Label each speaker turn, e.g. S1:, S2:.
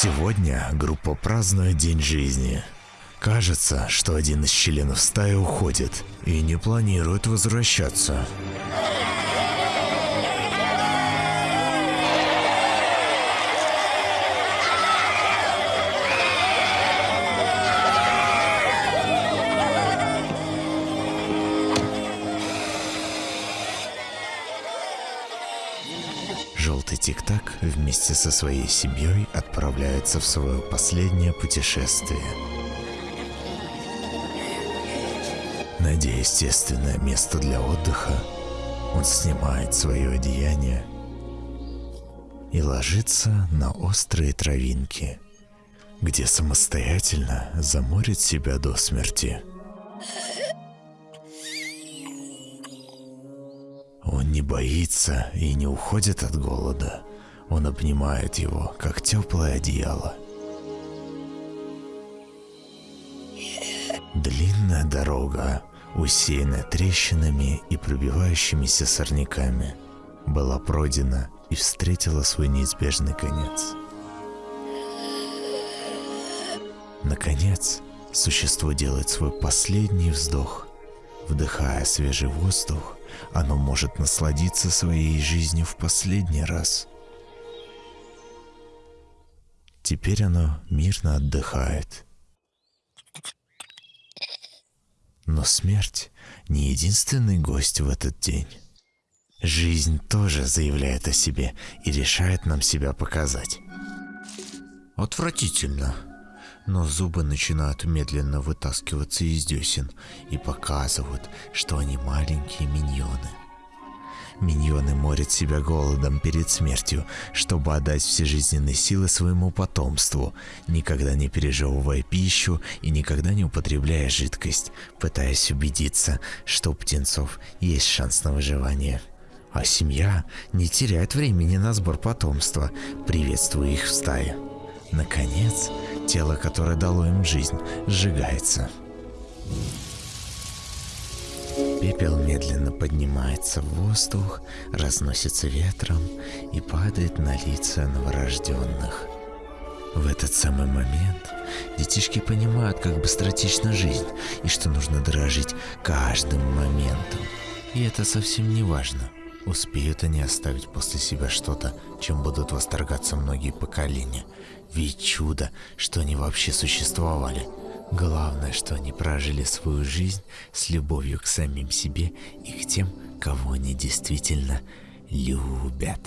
S1: Сегодня группа празднует день жизни. Кажется, что один из членов стаи уходит и не планирует возвращаться. Желтый Тик-Так вместе со своей семьей отправляется в свое последнее путешествие. Найдя естественное место для отдыха, он снимает свое одеяние и ложится на острые травинки, где самостоятельно заморит себя до смерти. Не боится и не уходит от голода. Он обнимает его, как теплое одеяло. Длинная дорога, усеянная трещинами и пробивающимися сорняками, была пройдена и встретила свой неизбежный конец. Наконец, существо делает свой последний вздох. Вдыхая свежий воздух, оно может насладиться своей жизнью в последний раз. Теперь оно мирно отдыхает. Но смерть не единственный гость в этот день. Жизнь тоже заявляет о себе и решает нам себя показать. Отвратительно. Но зубы начинают медленно вытаскиваться из десен и показывают, что они маленькие миньоны. Миньоны морят себя голодом перед смертью, чтобы отдать все жизненные силы своему потомству, никогда не пережевывая пищу и никогда не употребляя жидкость, пытаясь убедиться, что у птенцов есть шанс на выживание. А семья не теряет времени на сбор потомства, приветствуя их в стае. Наконец, тело, которое дало им жизнь, сжигается. Пепел медленно поднимается в воздух, разносится ветром и падает на лица новорожденных. В этот самый момент детишки понимают, как быстротечна жизнь и что нужно дорожить каждым моментом. И это совсем не важно, успеют они оставить после себя что-то, чем будут восторгаться многие поколения – ведь чудо, что они вообще существовали. Главное, что они прожили свою жизнь с любовью к самим себе и к тем, кого они действительно любят.